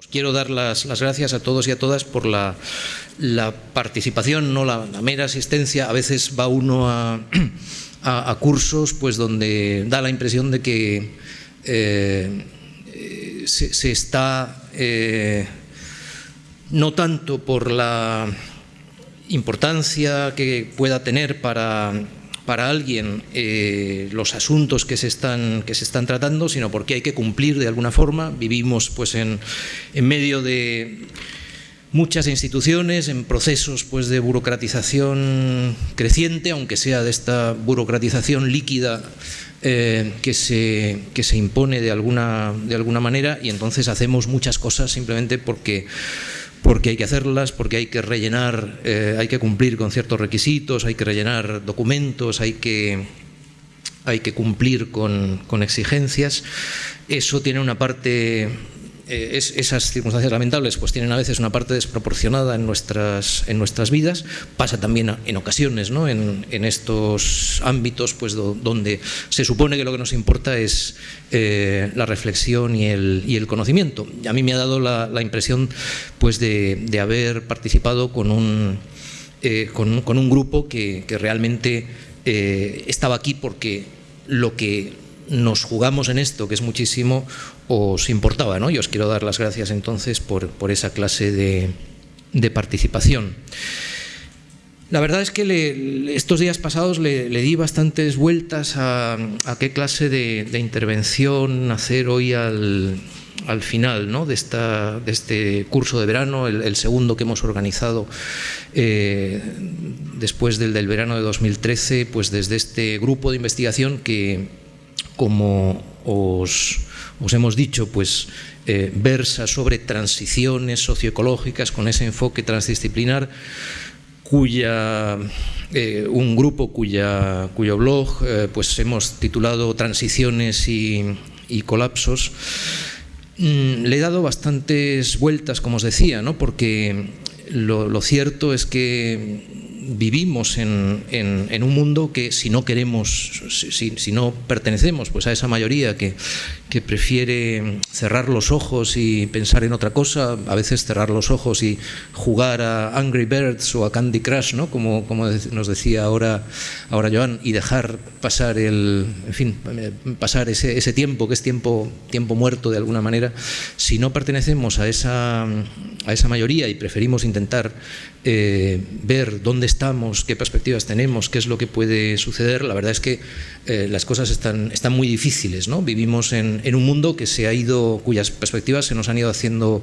Os quiero dar las, gracias a todos y a todas por la, participación, no la, mera asistencia. A veces va uno a, cursos pues, donde da la impresión de que eh, se, se, está eh, no tanto por la importancia que pueda tener para para alguien eh, los asuntos que se, están, que se están tratando, sino porque hay que cumplir de alguna forma. Vivimos pues, en, en medio de muchas instituciones, en procesos pues, de burocratización creciente, aunque sea de esta burocratización líquida eh, que, se, que se impone de alguna, de alguna manera, y entonces hacemos muchas cosas simplemente porque porque hay que hacerlas, porque hay que rellenar, eh, hay que cumplir con ciertos requisitos, hay que rellenar documentos, hay que, hay que cumplir con, con exigencias. Eso tiene una parte eh, es, esas circunstancias lamentables pues tienen a veces una parte desproporcionada en nuestras, en nuestras vidas, pasa también en ocasiones ¿no? en, en estos ámbitos pues, do, donde se supone que lo que nos importa es eh, la reflexión y el, y el, conocimiento. A mí me ha dado la, la impresión pues, de, de, haber participado con un, eh, con, un grupo que, que realmente estaba aquí porque lo que nos jugamos en esto, que es muchísimo, os importaba. ¿no? Y os quiero dar las gracias entonces por, por esa clase de, de, participación. La verdad es que estos días pasados le, di bastantes vueltas a, qué clase de, intervención hacer hoy al, al final ¿no? de, esta, de, este curso de verano, el, el segundo que hemos organizado eh, después del, del verano de 2013, pues desde este grupo de investigación que, como os, os hemos dicho, pues eh, versa sobre transiciones socioecológicas con ese enfoque transdisciplinar cuya eh, un grupo cuya, cuyo blog eh, pues hemos titulado Transiciones y, colapsos. Mm, le he dado bastantes vueltas, como os decía, ¿no? porque lo cierto es que vivimos en, en, un mundo que si no queremos, si, si, no pertenecemos pues a esa mayoría que, que prefiere cerrar los ojos y pensar en otra cosa, a veces cerrar los ojos y jugar a Angry Birds o a Candy Crush, ¿no? como, como nos decía ahora, ahora Joan, y dejar pasar el, en fin, pasar ese, ese tiempo que es tiempo, tiempo muerto de alguna manera, si no pertenecemos a esa, a esa mayoría y preferimos intentar eh, ver dónde estamos, qué perspectivas tenemos, qué es lo que puede suceder, la verdad es que eh, las cosas están, están muy difíciles. ¿no? Vivimos en, en, un mundo que se ha ido, cuyas perspectivas se nos han ido haciendo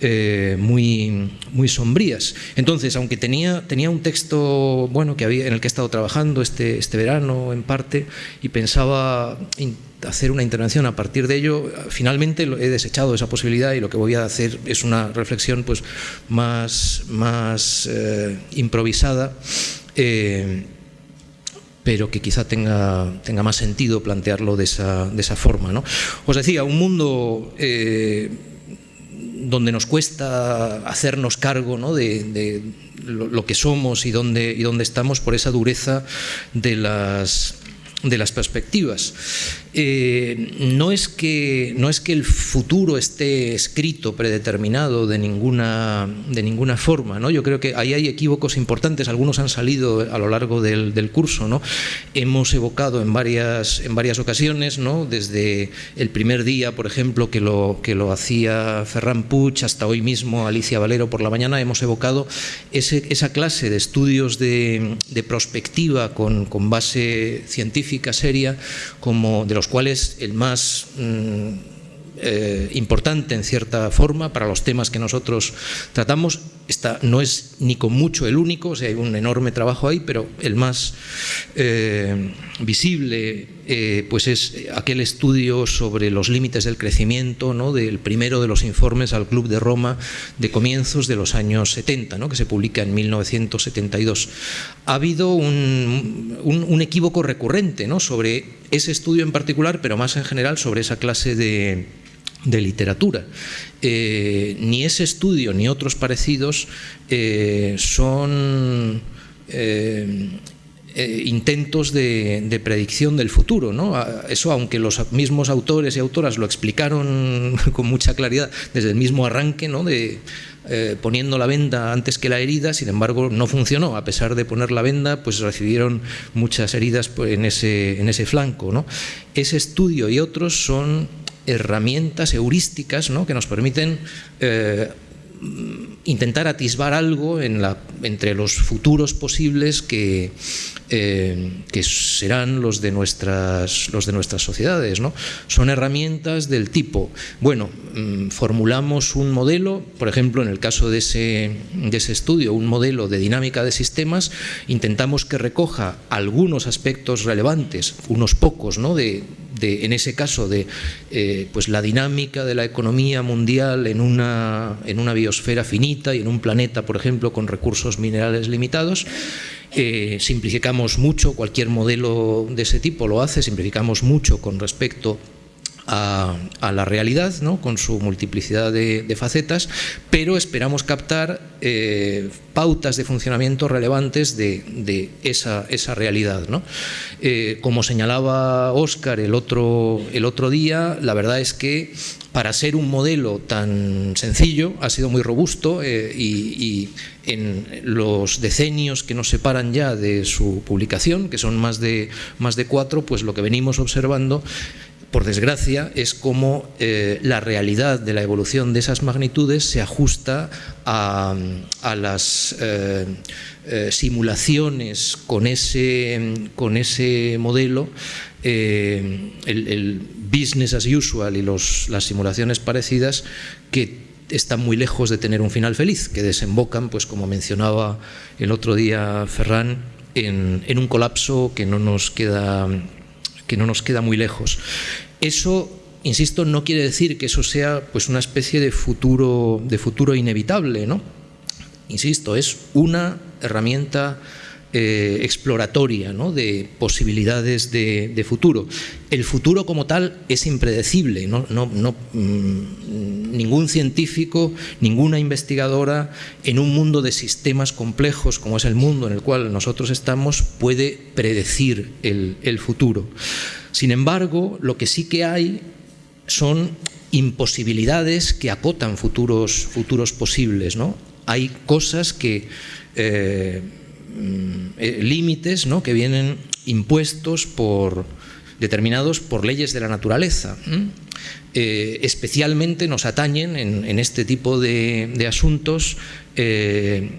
eh, muy, muy sombrías. Entonces, aunque tenía, tenía un texto bueno, que había, en el que he estado trabajando este, este verano en parte y pensaba hacer una intervención a partir de ello, finalmente he desechado esa posibilidad y lo que voy a hacer es una reflexión pues, más, más eh, improvisada, eh, pero que quizá tenga, tenga más sentido plantearlo de esa, de esa forma. ¿no? Os decía, un mundo... Eh, donde nos cuesta hacernos cargo ¿no? de, lo, que somos y dónde, y dónde estamos por esa dureza de las, de las perspectivas. Eh, no, es que, no es que el futuro esté escrito, predeterminado de ninguna, de ninguna forma. ¿no? Yo creo que ahí hay equívocos importantes, algunos han salido a lo largo del, del curso. ¿no? Hemos evocado en varias, en varias ocasiones, ¿no? desde el primer día, por ejemplo, que lo, que lo hacía Ferran Puig, hasta hoy mismo Alicia Valero por la mañana, hemos evocado ese, esa clase de estudios de, de prospectiva con, con base científica seria, como de los cuales el más mmm, eh, importante en cierta forma para los temas que nosotros tratamos. Esta no es ni con mucho el único, o sea, hay un enorme trabajo ahí, pero el más eh, visible eh, pues es aquel estudio sobre los límites del crecimiento, ¿no? del primero de los informes al Club de Roma de comienzos de los años 70, ¿no? que se publica en 1972. Ha habido un, un, un equívoco recurrente ¿no? sobre ese estudio en particular, pero más en general sobre esa clase de de literatura. Eh, ni ese estudio ni otros parecidos eh, son eh, intentos de, predicción del futuro. ¿no? Eso, aunque los mismos autores y autoras lo explicaron con mucha claridad desde el mismo arranque, ¿no? de, poniendo la venda antes que la herida, sin embargo no funcionó. A pesar de poner la venda, pues recibieron muchas heridas en ese, en ese flanco. ¿no? Ese estudio y otros son herramientas heurísticas ¿no? que nos permiten eh, intentar atisbar algo entre los futuros posibles que, eh, serán los de nuestras, los de nuestras sociedades. ¿no? Son herramientas del tipo, bueno, mm, formulamos un modelo, por ejemplo, en el caso de ese, de ese estudio, un modelo de dinámica de sistemas, intentamos que recoja algunos aspectos relevantes, unos pocos, ¿no? de, de, en ese caso de eh, pues la dinámica de la economía mundial en una, en una biosfera finita y en un planeta, por ejemplo, con recursos minerales limitados, eh, simplificamos mucho, cualquier modelo de ese tipo lo hace, simplificamos mucho con respecto la realidad, ¿no? con su multiplicidad de, facetas, pero esperamos captar eh, pautas de funcionamiento relevantes de, esa, esa, realidad. ¿no? Eh, como señalaba Óscar el otro, el otro día, la verdad es que para ser un modelo tan sencillo ha sido muy robusto y, y en los decenios que nos separan ya de su publicación, que son más de, más de cuatro, pues lo que venimos observando por desgracia, es como eh, la realidad de la evolución de esas magnitudes se ajusta a, las eh, eh, simulaciones con ese, con ese modelo, el, business as usual y las simulaciones parecidas que están muy lejos de tener un final feliz, que desembocan, pues como mencionaba el otro día Ferran, en un colapso que no nos queda que no nos queda muy lejos. Eso, insisto, no quiere decir que eso sea pues, una especie de futuro, de futuro inevitable, ¿no? Insisto, es una herramienta eh, exploratoria ¿no? de posibilidades de, futuro. El futuro como tal es impredecible, ¿no? Mm, ningún científico, ninguna investigadora en un mundo de sistemas complejos como es el mundo en el cual nosotros estamos puede predecir el, futuro. Sin embargo, lo que sí que hay son imposibilidades que acotan futuros, posibles. Hay cosas que... Eh, eh, límites que vienen impuestos por determinados por leyes de la naturaleza. Eh, especialmente nos atañen en, este tipo de, asuntos eh,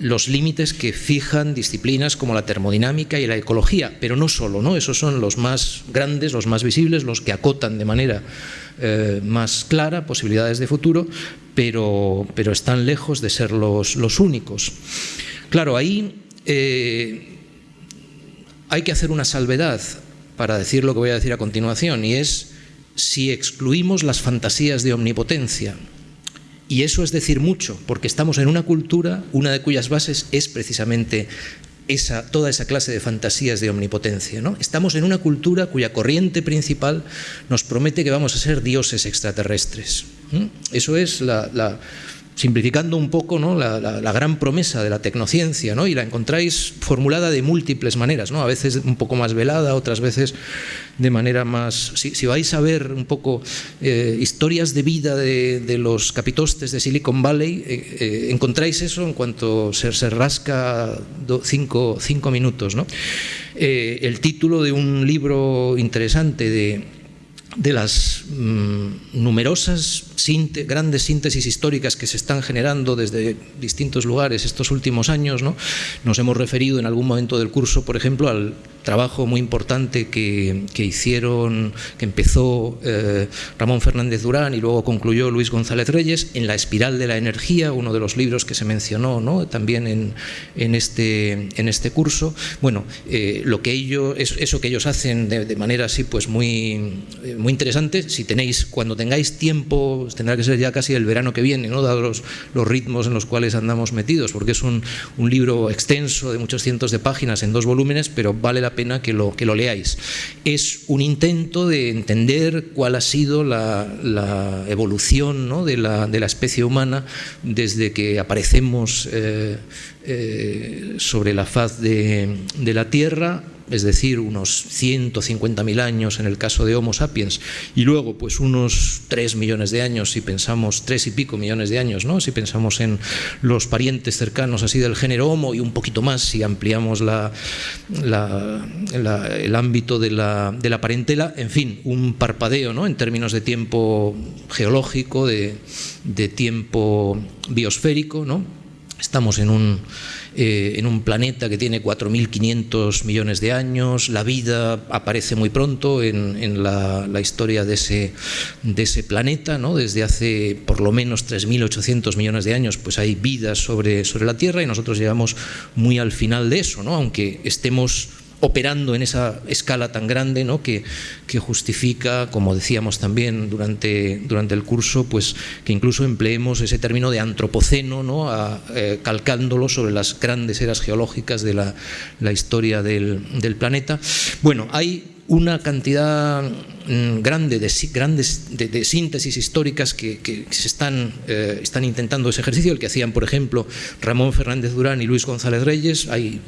los límites que fijan disciplinas como la termodinámica y la ecología, pero no solo, ¿no? esos son los más grandes, los más visibles, los que acotan de manera más clara posibilidades de futuro, pero, pero están lejos de ser los únicos. Claro, ahí eh, hay que hacer una salvedad para decir lo que voy a decir a continuación, y es si excluimos las fantasías de omnipotencia. Y eso es decir mucho, porque estamos en una cultura, una de cuyas bases es precisamente esa, toda esa clase de fantasías de omnipotencia. ¿no? Estamos en una cultura cuya corriente principal nos promete que vamos a ser dioses extraterrestres. Eso es la simplificando un poco ¿no? la, gran promesa de la tecnociencia, ¿no? y la encontráis formulada de múltiples maneras, ¿no? a veces un poco más velada, otras veces de manera más... Si, vais a ver un poco eh, historias de vida de, los capitostes de Silicon Valley, eh, eh, encontráis eso en cuanto se, rasca cinco, cinco, minutos. ¿no? el título de un libro interesante de de las mm, numerosas grandes síntesis históricas que se están generando desde distintos lugares estos últimos años, ¿no? nos hemos referido en algún momento del curso, por ejemplo, al trabajo muy importante que, hicieron, que empezó eh, Ramón Fernández Durán y luego concluyó Luis González Reyes en La espiral de la energía, uno de los libros que se mencionó ¿no? también en, en, este, en este curso. Bueno, eh, lo que ellos, eso que ellos hacen de, manera así pues muy, muy interesante, si tenéis, cuando tengáis tiempo, tendrá que ser ya casi el verano que viene, ¿no? dados los, ritmos en los cuales andamos metidos, porque es un, un libro extenso de muchos cientos de páginas en dos volúmenes, pero vale la la pena que lo, que lo leáis. Es un intento de entender cuál ha sido la, evolución ¿no? de, la, de, la, especie humana desde que aparecemos eh, eh, sobre la faz de, de la Tierra es decir, unos 150.000 años en el caso de Homo sapiens, y luego pues unos 3 millones de años, si pensamos, 3 y pico millones de años, ¿no? si pensamos en los parientes cercanos así del género Homo y un poquito más si ampliamos la, el ámbito de la, de la, parentela, en fin, un parpadeo ¿no? en términos de tiempo geológico, de, de tiempo biosférico, ¿no? Estamos en un, eh, en un planeta que tiene 4.500 millones de años, la vida aparece muy pronto en, la, historia de ese, de ese planeta, ¿no? desde hace por lo menos 3.800 millones de años pues hay vida sobre, sobre la Tierra y nosotros llegamos muy al final de eso, ¿no? aunque estemos operando en esa escala tan grande ¿no? que, justifica, como decíamos también durante, durante el curso, pues que incluso empleemos ese término de antropoceno, ¿no? Eh, calcándolo sobre las grandes eras geológicas de la, la historia del, del planeta. Bueno, hay una cantidad mm, grande de, grandes, de, síntesis históricas que, se están, eh, están intentando ese ejercicio, el que hacían, por ejemplo, Ramón Fernández Durán y Luis González Reyes. Hay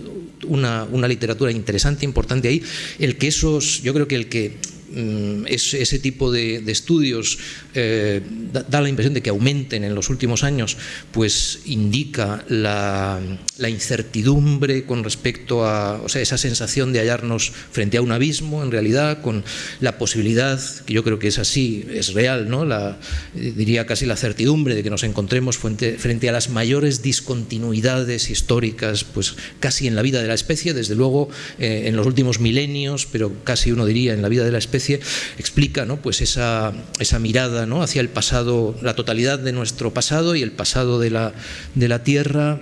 una, una literatura interesante, importante ahí. El que esos, yo creo que el que Mm, ese tipo de, estudios eh, da, la impresión de que aumenten en los últimos años, pues indica la, incertidumbre con respecto a o sea, esa sensación de hallarnos frente a un abismo, en realidad, con la posibilidad, que yo creo que es así, es real, ¿no? la, diría casi la certidumbre de que nos encontremos frente, frente a las mayores discontinuidades históricas, pues casi en la vida de la especie, desde luego eh, en los últimos milenios, pero casi uno diría en la vida de la especie, explica ¿no? pues esa, esa mirada ¿no? hacia el pasado, la totalidad de nuestro pasado y el pasado de la, de la Tierra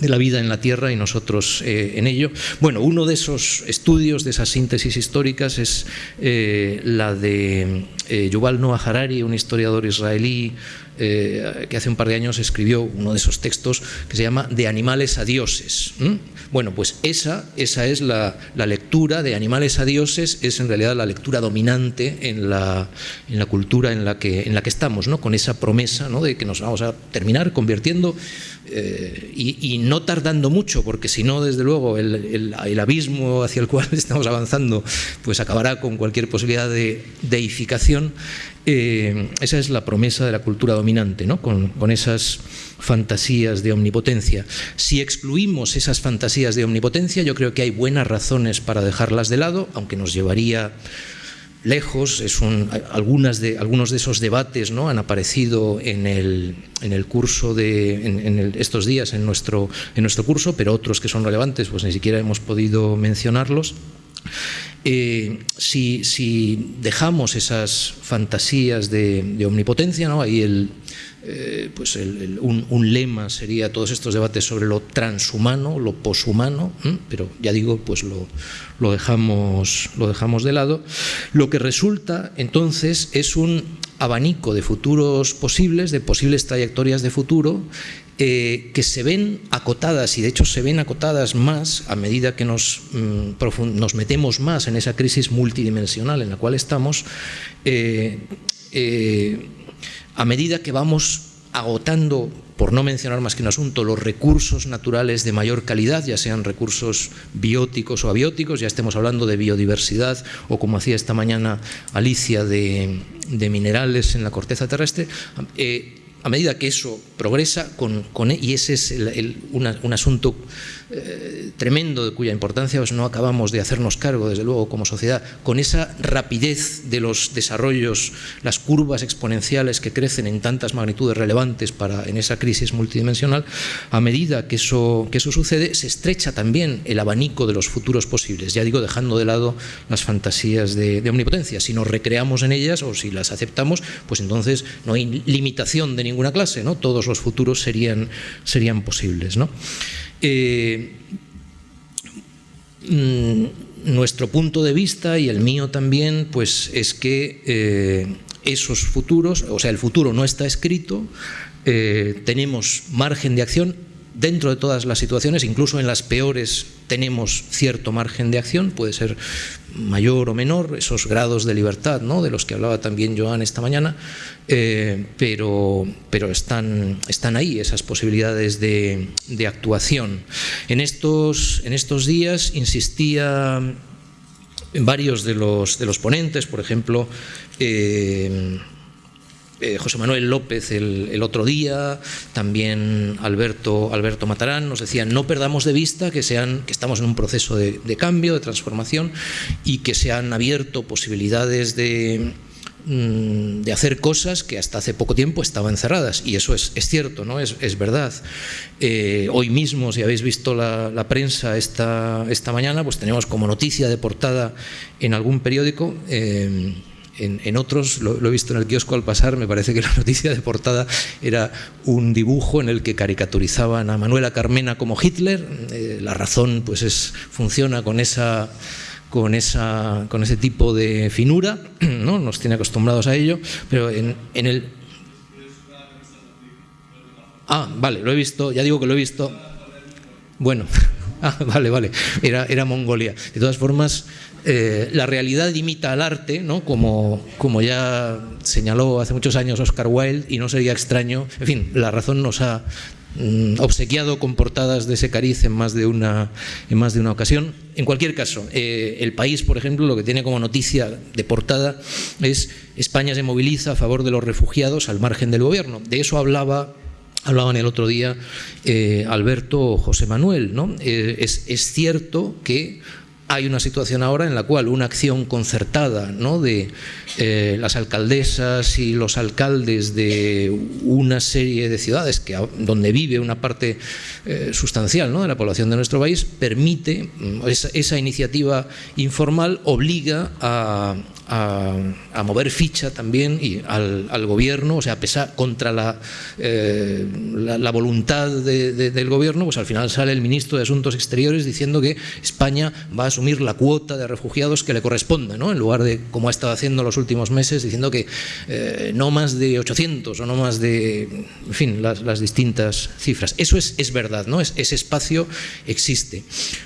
de la vida en la Tierra y nosotros eh, en ello. Bueno, uno de esos estudios, de esas síntesis históricas, es eh, la de eh, Yuval Noah Harari, un historiador israelí que hace un par de años escribió uno de esos textos que se llama De animales a dioses. Bueno, pues esa, esa es la, lectura de animales a dioses, es en realidad la lectura dominante en la, en la cultura en la, que, en la que estamos, ¿no? con esa promesa ¿no? de que nos vamos a terminar convirtiendo eh, y, no tardando mucho, porque si no, desde luego, el, abismo hacia el cual estamos avanzando pues acabará con cualquier posibilidad de deificación. Eh, esa es la promesa de la cultura dominante, ¿no? con, con esas fantasías de omnipotencia. Si excluimos esas fantasías de omnipotencia, yo creo que hay buenas razones para dejarlas de lado, aunque nos llevaría lejos. Es un, algunas de, algunos de esos debates ¿no? han aparecido en el, en el curso de en, estos días en nuestro, en nuestro curso, pero otros que son relevantes, pues ni siquiera hemos podido mencionarlos. Eh, si, dejamos esas fantasías de, de omnipotencia, ¿no? ahí el, eh, pues un, lema sería todos estos debates sobre lo transhumano, lo poshumano, pero ya digo, pues lo, lo, dejamos, lo dejamos de lado. Lo que resulta entonces es un abanico de futuros posibles, de posibles trayectorias de futuro, eh, que se ven acotadas y de hecho se ven acotadas más a medida que nos, mm, nos metemos más en esa crisis multidimensional en la cual estamos. Eh, a medida que vamos agotando, por no mencionar más que un asunto, los recursos naturales de mayor calidad, ya sean recursos bióticos o abióticos, ya estemos hablando de biodiversidad o como hacía esta mañana Alicia de, minerales en la corteza terrestre, eh, a medida que eso progresa, con, y ese es un asunto eh, tremendo de cuya importancia no acabamos de hacernos cargo, desde luego, como sociedad, con esa rapidez de los desarrollos, las curvas exponenciales que crecen en tantas magnitudes relevantes para, en esa crisis multidimensional, a medida que eso, que eso sucede, se estrecha también el abanico de los futuros posibles, ya digo, dejando de lado las fantasías de, omnipotencia. Si nos recreamos en ellas o si las aceptamos, pues entonces no hay limitación de ninguna clase, ¿no? todos los futuros serían, serían posibles. ¿no? Mm, nuestro punto de vista y el mío también, pues es que eh, esos futuros, o sea, el futuro no está escrito, eh, tenemos margen de acción dentro de todas las situaciones, incluso en las peores, tenemos cierto margen de acción, puede ser mayor o menor, esos grados de libertad ¿no? de los que hablaba también Joan esta mañana, eh, pero, pero están, están ahí esas posibilidades de, actuación. En estos, en estos días insistía varios de los, de los ponentes, por ejemplo, eh, eh, José Manuel López el, otro día, también Alberto, Alberto Matarán, nos decían no perdamos de vista que, sean, que estamos en un proceso de, cambio, de transformación y que se han abierto posibilidades de, mm, de hacer cosas que hasta hace poco tiempo estaban cerradas y eso es, cierto, ¿no? es, es verdad. Eh, hoy mismo, si habéis visto la, prensa esta, esta mañana, pues tenemos como noticia de portada en algún periódico eh, en, otros, lo, he visto en el kiosco al pasar, me parece que la noticia de portada era un dibujo en el que caricaturizaban a Manuela Carmena como Hitler. Eh, la razón pues es, funciona con esa con, esa, con ese tipo de finura, ¿no? nos tiene acostumbrados a ello, pero en, en el... Ah, vale, lo he visto, ya digo que lo he visto. Bueno, ah, vale, vale, era, era Mongolia. De todas formas, eh, la realidad imita al arte, ¿no? como, como ya señaló hace muchos años Oscar Wilde, y no sería extraño, en fin, la razón nos ha mm, obsequiado con portadas de ese cariz en más de una, en más de una ocasión. En cualquier caso, eh, el país, por ejemplo, lo que tiene como noticia de portada es España se moviliza a favor de los refugiados al margen del gobierno. De eso hablaba Hablaban el otro día eh, Alberto José Manuel. ¿no? es, es, cierto que hay una situación ahora en la cual una acción concertada de eh, las alcaldesas y los alcaldes de una serie de ciudades que, donde vive una parte eh, sustancial de la población de nuestro país permite, mm, esa iniciativa informal obliga a, a, mover ficha también y al, gobierno, o sea, pesar contra la, eh, la, voluntad del gobierno, pues al final sale el ministro de Asuntos Exteriores diciendo que España va a asumir la cuota de refugiados que le corresponde, ¿no? en lugar de, como ha estado haciendo los últimos meses, diciendo que eh, no más de 800 o no más de, en fin, las, distintas cifras. Eso es, es verdad, ¿no? Es, ese espacio existe.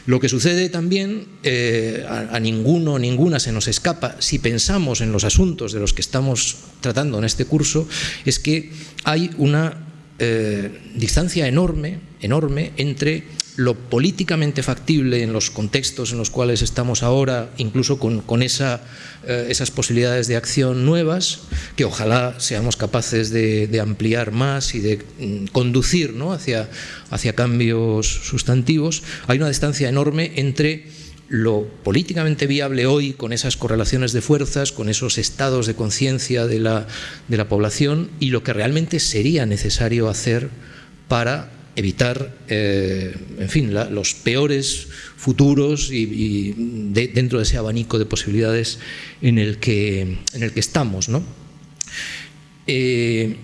Lo que sucede también, eh, a, a ninguno, ninguna se nos escapa, si pensamos en los asuntos de los que estamos tratando en este curso es que hay una eh, distancia enorme, enorme entre lo políticamente factible en los contextos en los cuales estamos ahora, incluso con, esa, eh, esas posibilidades de acción nuevas, que ojalá seamos capaces de, ampliar más y de mm, conducir ¿no? hacia, hacia cambios sustantivos, hay una distancia enorme entre lo políticamente viable hoy con esas correlaciones de fuerzas, con esos estados de conciencia de la, de la, población y lo que realmente sería necesario hacer para evitar, eh, en fin, los peores futuros y, dentro de ese abanico de posibilidades en el que, en el que estamos. ¿no? Eh,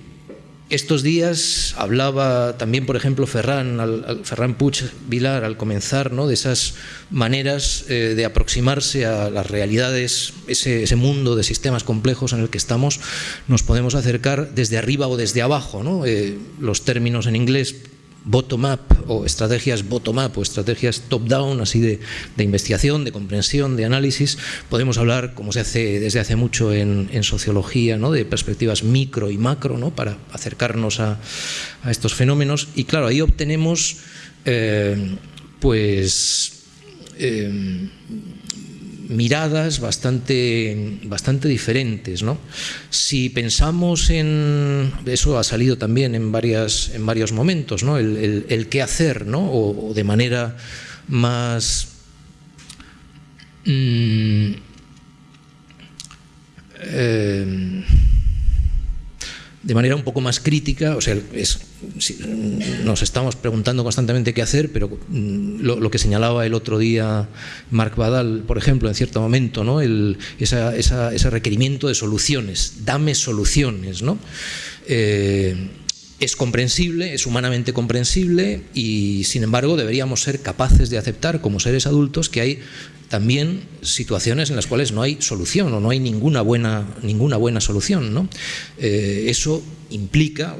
estos días hablaba también, por ejemplo, Ferran, al, Ferran Puig Vilar al comenzar, ¿no? de esas maneras eh, de aproximarse a las realidades, ese, mundo de sistemas complejos en el que estamos, nos podemos acercar desde arriba o desde abajo. ¿no? Eh, los términos en inglés bottom-up o estrategias bottom-up o estrategias top-down, así de, investigación, de comprensión, de análisis. Podemos hablar, como se hace desde hace mucho en, sociología, ¿no? de perspectivas micro y macro ¿no? para acercarnos a, estos fenómenos. Y claro, ahí obtenemos eh, pues eh, miradas bastante, bastante diferentes. ¿no? Si pensamos en, eso ha salido también en, varias, en varios momentos, ¿no? el, qué hacer, ¿no? o, de manera más... Mm, eh, de manera un poco más crítica, o sea, nos estamos preguntando constantemente qué hacer, pero mm, lo, que señalaba el otro día Marc Badal, por ejemplo, en cierto momento, ¿no? Ese requerimiento de soluciones, dame soluciones, ¿no? Eh, es comprensible, es humanamente comprensible y sin embargo deberíamos ser capaces de aceptar como seres adultos que hay también situaciones en las cuales no hay solución o no hay ninguna buena, ninguna buena solución. ¿no? Eh, eso implica,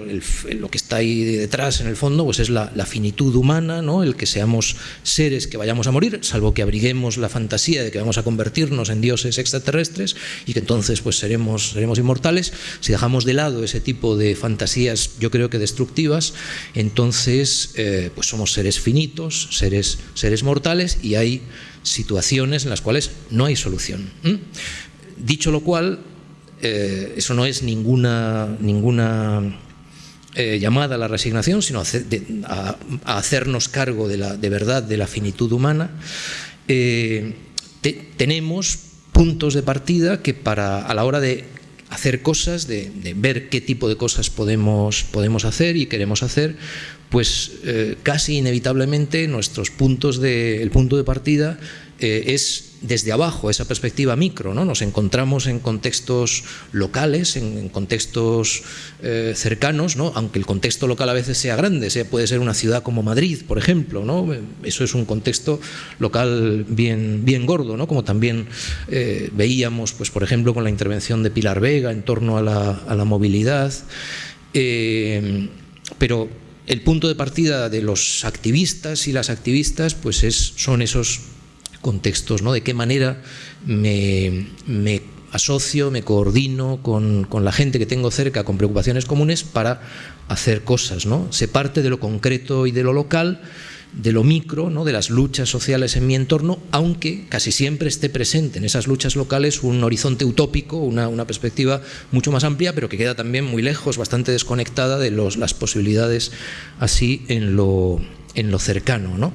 lo que está ahí detrás en el fondo, pues es la, finitud humana, ¿no? el que seamos seres que vayamos a morir, salvo que abriguemos la fantasía de que vamos a convertirnos en dioses extraterrestres y que entonces pues seremos, seremos inmortales. Si dejamos de lado ese tipo de fantasías, yo creo que destructivas, entonces eh, pues somos seres finitos, seres, seres mortales y hay situaciones en las cuales no hay solución. Dicho lo cual, eh, eso no es ninguna, ninguna eh, llamada a la resignación, sino a, hacernos cargo de, la, de verdad de la finitud humana. Eh, tenemos puntos de partida que para a la hora de hacer cosas, de, ver qué tipo de cosas podemos, podemos hacer y queremos hacer, pues casi inevitablemente nuestros puntos de, el punto de partida es desde abajo, esa perspectiva micro, ¿no? Nos encontramos en contextos locales, en, contextos eh, cercanos, ¿no? Aunque el contexto local a veces sea grande, sea, puede ser una ciudad como Madrid, por ejemplo, ¿no? Eso es un contexto local bien, bien gordo, ¿no? Como también eh, veíamos, pues, por ejemplo, con la intervención de Pilar Vega en torno a la, movilidad. Eh, pero el punto de partida de los activistas y las activistas pues es, son esos contextos, ¿no? De qué manera me, asocio, me coordino con, la gente que tengo cerca con preocupaciones comunes para hacer cosas, ¿no? Se parte de lo concreto y de lo local, de lo micro, ¿no? de las luchas sociales en mi entorno, aunque casi siempre esté presente en esas luchas locales un horizonte utópico, una, perspectiva mucho más amplia, pero que queda también muy lejos, bastante desconectada de las posibilidades así en lo, en lo cercano. ¿no?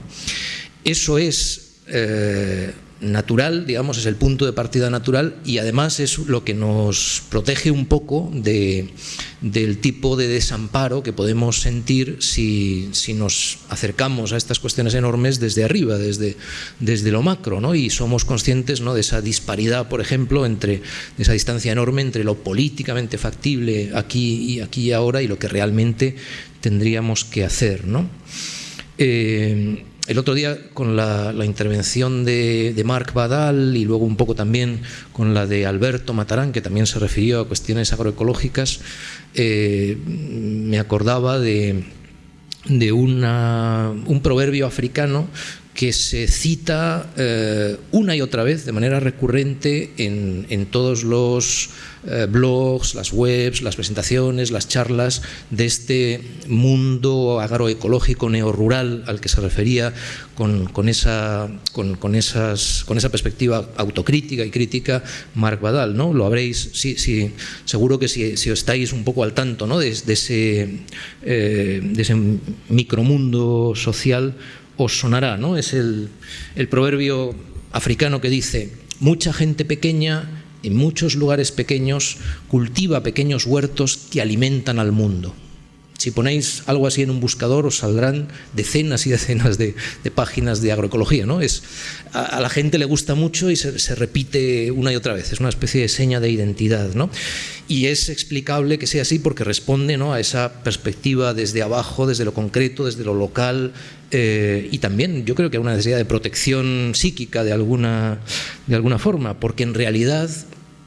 Eso es eh, natural, digamos, es el punto de partida natural y además es lo que nos protege un poco de, del tipo de desamparo que podemos sentir si, si, nos acercamos a estas cuestiones enormes desde arriba, desde, desde lo macro, ¿no? y somos conscientes ¿no? de esa disparidad, por ejemplo, entre de esa distancia enorme entre lo políticamente factible aquí y aquí y ahora y lo que realmente tendríamos que hacer. ¿no? Eh, el otro día con la, intervención de, Marc Badal y luego un poco también con la de Alberto Matarán, que también se refirió a cuestiones agroecológicas, eh, me acordaba de, un proverbio africano que se cita eh, una y otra vez de manera recurrente en, todos los eh, blogs, las webs, las presentaciones, las charlas de este mundo agroecológico neorrural al que se refería con, esa, con, esas, con esa perspectiva autocrítica y crítica Marc Badal. ¿no? Lo habréis, sí, sí, seguro que si, si estáis un poco al tanto ¿no? de, ese, eh, de ese micromundo social, os sonará, ¿no? Es el, proverbio africano que dice, mucha gente pequeña en muchos lugares pequeños cultiva pequeños huertos que alimentan al mundo. Si ponéis algo así en un buscador os saldrán decenas y decenas de, páginas de agroecología. ¿no? Es, a, la gente le gusta mucho y se, repite una y otra vez, es una especie de seña de identidad. ¿no? Y es explicable que sea así porque responde ¿no? a esa perspectiva desde abajo, desde lo concreto, desde lo local, eh, y también yo creo que a una necesidad de protección psíquica de alguna, de alguna forma, porque en realidad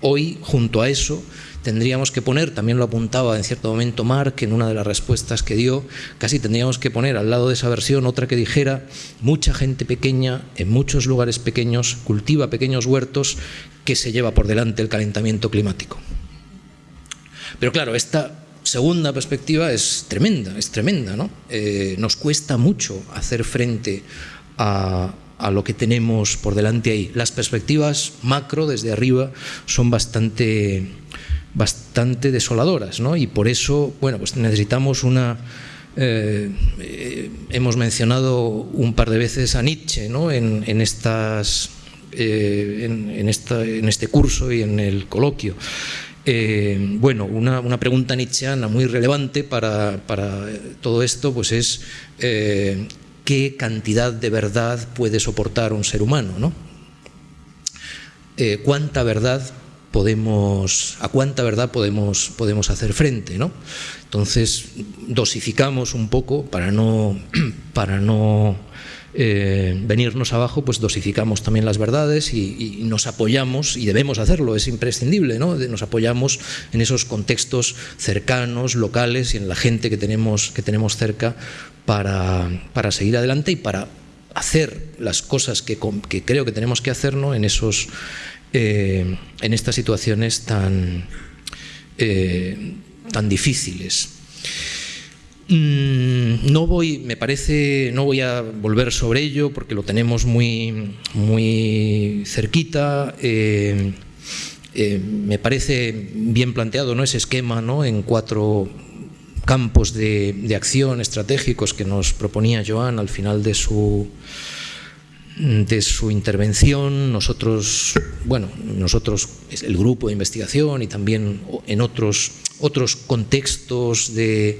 hoy, junto a eso, tendríamos que poner, también lo apuntaba en cierto momento Mark en una de las respuestas que dio, casi tendríamos que poner al lado de esa versión otra que dijera, mucha gente pequeña en muchos lugares pequeños cultiva pequeños huertos que se lleva por delante el calentamiento climático. Pero claro, esta segunda perspectiva es tremenda, es tremenda, ¿no? Eh, nos cuesta mucho hacer frente a, a lo que tenemos por delante ahí. Las perspectivas macro desde arriba son bastante bastante desoladoras, ¿no? Y por eso, bueno, pues necesitamos una... Eh, eh, hemos mencionado un par de veces a Nietzsche, ¿no? En, estas... Eh, en, esta, en, este curso y en el coloquio. bueno, una, una, pregunta nietzscheana muy relevante para, para todo esto pues es qué cantidad de verdad puede soportar un ser humano, ¿no? ¿Cuánta verdad podemos, a cuánta verdad podemos, podemos hacer frente. ¿no? Entonces dosificamos un poco para no, para no eh, venirnos abajo, pues dosificamos también las verdades y, nos apoyamos, y debemos hacerlo, es imprescindible, ¿no? nos apoyamos en esos contextos cercanos, locales y en la gente que tenemos, que tenemos cerca para, para seguir adelante y para hacer las cosas que, que creo que tenemos que hacer en, esos, eh, en estas situaciones tan, eh, tan difíciles. Mm, no voy, me parece, no voy a volver sobre ello porque lo tenemos muy, muy cerquita. Eh, me parece bien planteado ¿no? ese esquema ¿no? en cuatro campos de, de acción estratégicos que nos proponía Joan al final de su, de su intervención, nosotros, bueno, nosotros, el grupo de investigación y también en otros, otros contextos de,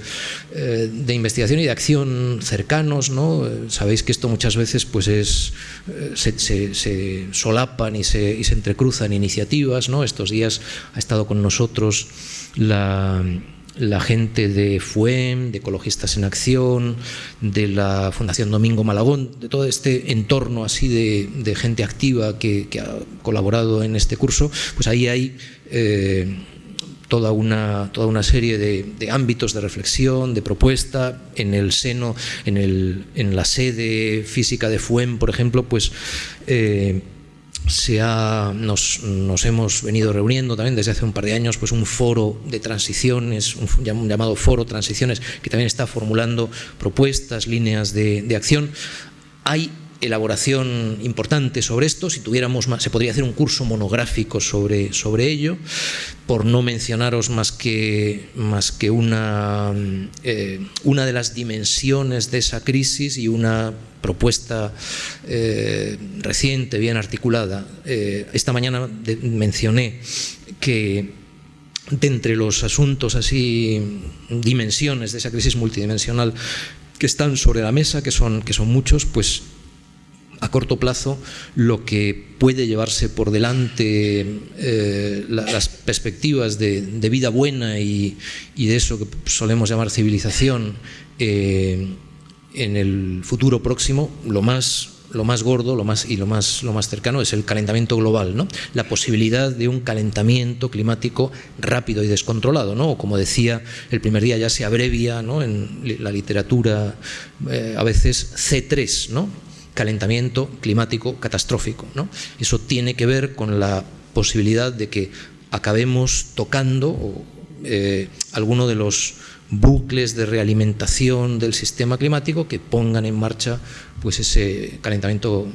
eh, de investigación y de acción cercanos, ¿no? Sabéis que esto muchas veces pues es, eh, se, se, se solapan y se, y se entrecruzan iniciativas, ¿no? Estos días ha estado con nosotros la la gente de FUEM, de Ecologistas en Acción, de la Fundación Domingo Malagón, de todo este entorno así de, gente activa que, ha colaborado en este curso, pues ahí hay eh, toda, una, toda una serie de, ámbitos de reflexión, de propuesta, en el seno, en, el, en la sede física de FUEM, por ejemplo, pues... Eh, se nos, hemos venido reuniendo también desde hace un par de años pues un foro de transiciones, un llamado foro transiciones, que también está formulando propuestas, líneas de, de acción. Hay elaboración importante sobre esto, si tuviéramos más, se podría hacer un curso monográfico sobre, sobre ello, por no mencionaros más que, más que una, eh, una de las dimensiones de esa crisis y una propuesta eh, reciente, bien articulada. Eh, esta mañana mencioné que de entre los asuntos así, dimensiones de esa crisis multidimensional que están sobre la mesa, que son, que son muchos, pues a corto plazo lo que puede llevarse por delante eh, las perspectivas de, vida buena y, de eso que solemos llamar civilización en el futuro próximo, lo más lo más gordo lo más, y lo más, lo más cercano es el calentamiento global, ¿no? la posibilidad de un calentamiento climático rápido y descontrolado. ¿no? como decía, el primer día ya se abrevia ¿no? en la literatura eh, a veces C3, ¿no? calentamiento climático catastrófico. ¿no? Eso tiene que ver con la posibilidad de que acabemos tocando eh, alguno de los bucles de realimentación del sistema climático que pongan en marcha pues ese calentamiento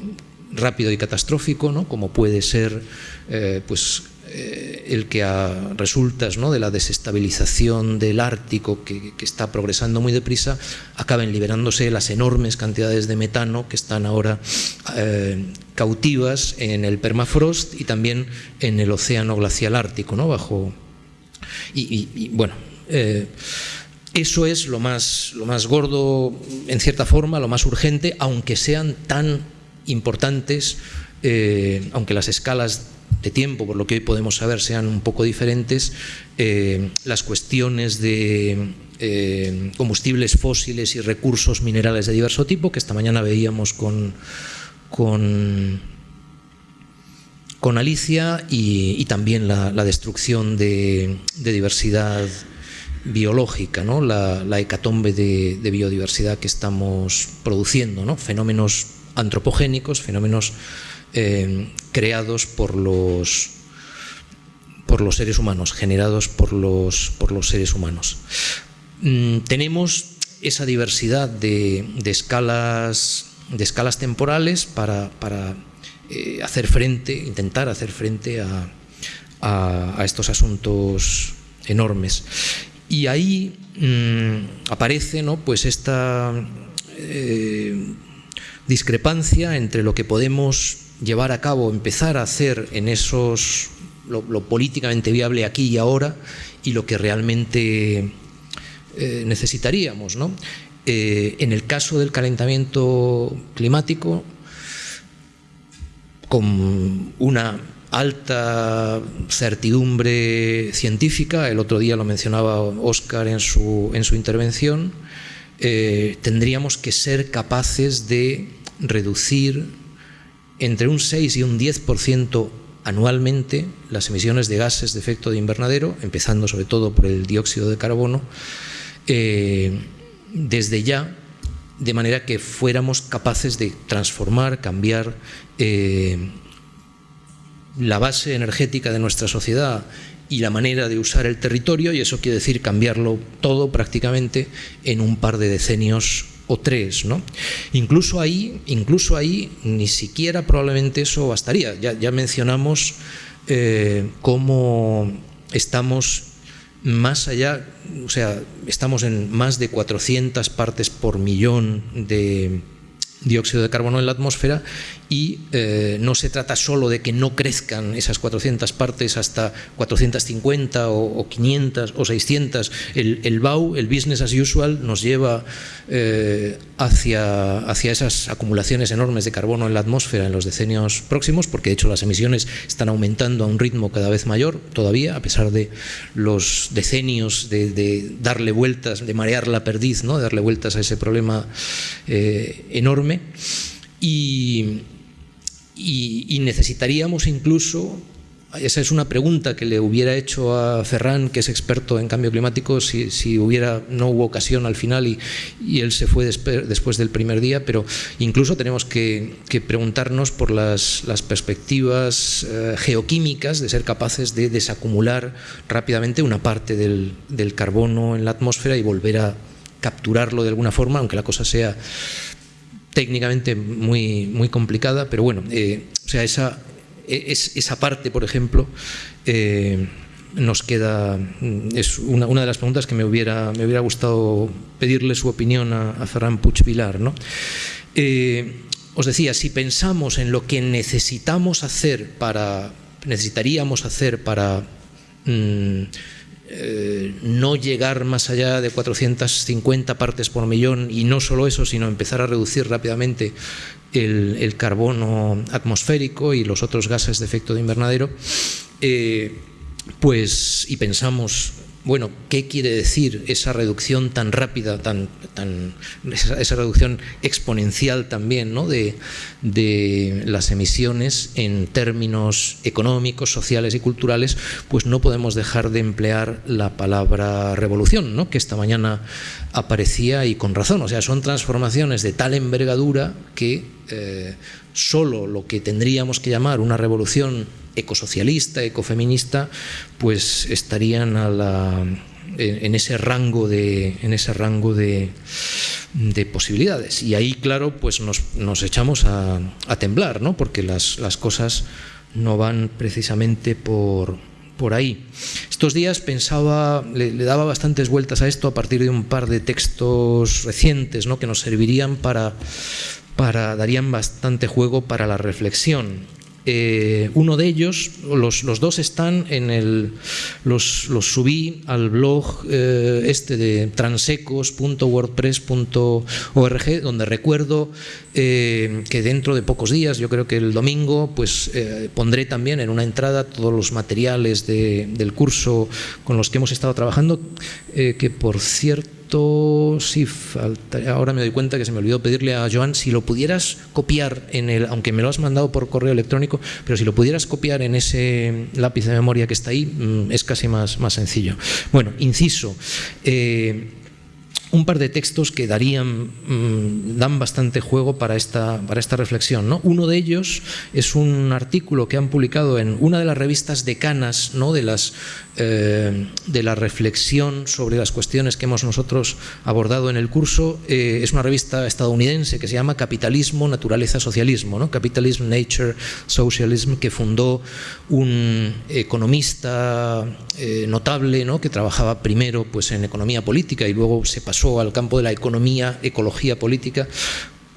rápido y catastrófico, ¿no? como puede ser eh, pues, eh, el que a resultas ¿no? de la desestabilización del Ártico que, está progresando muy deprisa, acaben liberándose las enormes cantidades de metano que están ahora eh, cautivas en el permafrost y también en el océano glacial ártico, ¿no? bajo y, bueno eso es lo más, lo más gordo, en cierta forma, lo más urgente, aunque sean tan importantes, aunque las escalas de tiempo, por lo que hoy podemos saber, sean un poco diferentes, eh, las cuestiones de eh, combustibles fósiles y recursos minerales de diverso tipo, que esta mañana veíamos con, con, con Alicia, y, también la, destrucción de, diversidad biológica, ¿no? la, hecatombe de, biodiversidad que estamos produciendo, ¿no? fenómenos antropogénicos, fenómenos eh, creados por los, por los seres humanos, generados por los, por los seres humanos. Mm, tenemos esa diversidad de, escalas, de escalas temporales para, eh, hacer frente, intentar hacer frente a, estos asuntos enormes. Y ahí mm, aparece ¿no? pues esta eh, discrepancia entre lo que podemos llevar a cabo, empezar a hacer en esos, lo, políticamente viable aquí y ahora y lo que realmente eh, necesitaríamos. ¿no? Eh, en el caso del calentamiento climático, con una alta certidumbre científica, el otro día lo mencionaba Óscar en su, en su intervención, eh, tendríamos que ser capaces de reducir entre un 6 y un 10% anualmente las emisiones de gases de efecto de invernadero, empezando sobre todo por el dióxido de carbono, eh, desde ya, de manera que fuéramos capaces de transformar, cambiar eh, la base energética de nuestra sociedad y la manera de usar el territorio, y eso quiere decir cambiarlo todo prácticamente en un par de decenios o tres, ¿no? Incluso ahí, incluso ahí, ni siquiera probablemente eso bastaría. Ya, mencionamos eh, cómo estamos más allá, o sea, estamos en más de 400 partes por millón de dióxido de carbono en la atmósfera y eh, no se trata solo de que no crezcan esas 400 partes hasta 450 o, 500 o 600. El, el, BAU, el business as usual, nos lleva eh, hacia, hacia esas acumulaciones enormes de carbono en la atmósfera en los decenios próximos, porque de hecho las emisiones están aumentando a un ritmo cada vez mayor todavía, a pesar de los decenios de, darle vueltas, de marear la perdiz, ¿no? de darle vueltas a ese problema eh, enorme. Y, y, necesitaríamos incluso esa es una pregunta que le hubiera hecho a Ferran, que es experto en cambio climático, si, hubiera, no hubo ocasión al final y, él se fue después del primer día, pero incluso tenemos que, preguntarnos por las, perspectivas eh, geoquímicas de ser capaces de desacumular rápidamente una parte del, carbono en la atmósfera y volver a capturarlo de alguna forma, aunque la cosa sea técnicamente muy, muy complicada, pero bueno, eh, o sea, esa, es, esa parte, por ejemplo, eh, nos queda, es una, de las preguntas que me hubiera, me hubiera gustado pedirle su opinión a, Ferran Puig Vilar. ¿no? Eh, os decía, si pensamos en lo que necesitamos hacer para, necesitaríamos hacer para mm, eh, no llegar más allá de 450 partes por millón y no solo eso, sino empezar a reducir rápidamente el, carbono atmosférico y los otros gases de efecto de invernadero, eh, pues y pensamos bueno, ¿qué quiere decir esa reducción tan rápida, tan, esa, reducción exponencial también ¿no? de, las emisiones en términos económicos, sociales y culturales? Pues no podemos dejar de emplear la palabra revolución, ¿no? que esta mañana aparecía y con razón. O sea, son transformaciones de tal envergadura que eh, solo lo que tendríamos que llamar una revolución ecosocialista, ecofeminista, pues estarían a la, en, ese rango de, en ese rango de, posibilidades. Y ahí, claro, pues nos, echamos a, temblar, ¿no? porque las, cosas no van precisamente por, por ahí. Estos días pensaba, le, daba bastantes vueltas a esto a partir de un par de textos recientes ¿no? que nos servirían para, para, darían bastante juego para la reflexión. Eh, uno de ellos, los, dos están en el, los, subí al blog eh, este de transecos.wordpress.org, donde recuerdo eh, que dentro de pocos días, yo creo que el domingo, pues pondré también en una entrada todos los materiales del curso con los que hemos estado trabajando, que por cierto falta, ahora me doy cuenta que se me olvidó pedirle a Joan si lo pudieras copiar en el, aunque me lo has mandado por correo electrónico, pero si lo pudieras copiar en ese lápiz de memoria que está ahí, mm, es casi más, más sencillo. Bueno, inciso. Eh, un par de textos que darían, mm, dan bastante juego para esta, para esta reflexión. ¿no? Uno de ellos es un artículo que han publicado en una de las revistas decanas ¿no? de, las, eh, de la reflexión sobre las cuestiones que hemos nosotros abordado en el curso. Eh, es una revista estadounidense que se llama Capitalismo, Naturaleza, Socialismo, ¿no? Capitalism, Nature, Socialism, que fundó un economista eh, notable ¿no? que trabajaba primero pues, en economía política y luego se pasó al campo de la economía, ecología política,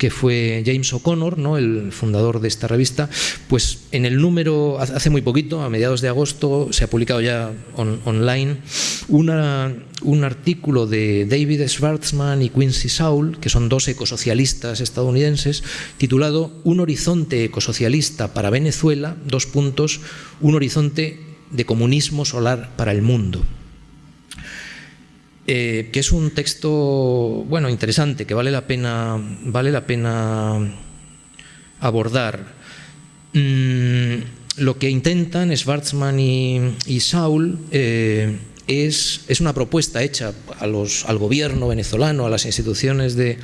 que fue James O'Connor, ¿no? el fundador de esta revista, pues en el número, hace muy poquito, a mediados de agosto, se ha publicado ya online un artículo de David Schwartzman y Quincy Saul, que son dos ecosocialistas estadounidenses, titulado Un horizonte ecosocialista para Venezuela, dos puntos, un horizonte de comunismo solar para el mundo. Eh, que es un texto bueno interesante que vale la pena vale la pena abordar. Mm, lo que intentan Schwarzman y, Saul eh, es, es, una propuesta hecha al gobierno venezolano, a las instituciones de,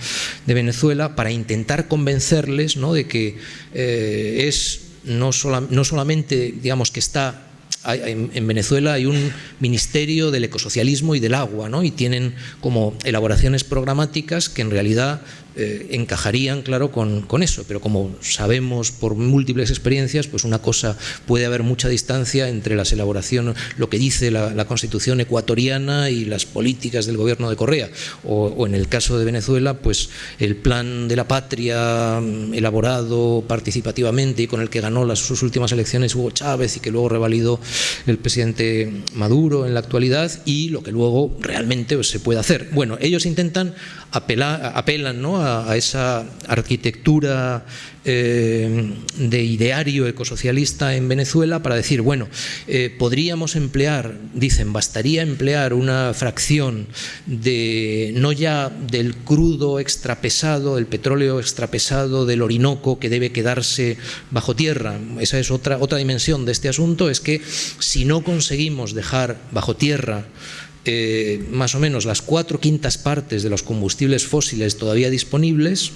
de Venezuela, para intentar convencerles ¿no? de que eh, es no, no solamente digamos que está en Venezuela hay un ministerio del ecosocialismo y del agua, ¿no? y tienen como elaboraciones programáticas que en realidad eh, encajarían, claro, con, con, eso, pero como sabemos por múltiples experiencias, pues una cosa puede haber mucha distancia entre las elaboraciones, lo que dice la, Constitución ecuatoriana y las políticas del gobierno de Correa, o, en el caso de Venezuela, pues el plan de la patria mm, elaborado participativamente y con el que ganó las, sus últimas elecciones Hugo Chávez y que luego revalidó el presidente Maduro en la actualidad y lo que luego realmente se puede hacer. Bueno, ellos intentan apelar, apelan ¿no? a, esa arquitectura eh, de ideario ecosocialista en Venezuela para decir, bueno, eh, podríamos emplear, dicen, bastaría emplear una fracción de, no ya del crudo extrapesado, el petróleo extrapesado del Orinoco que debe quedarse bajo tierra. Esa es otra, otra dimensión de este asunto, es que si no conseguimos dejar bajo tierra eh, más o menos las cuatro quintas partes de los combustibles fósiles todavía disponibles,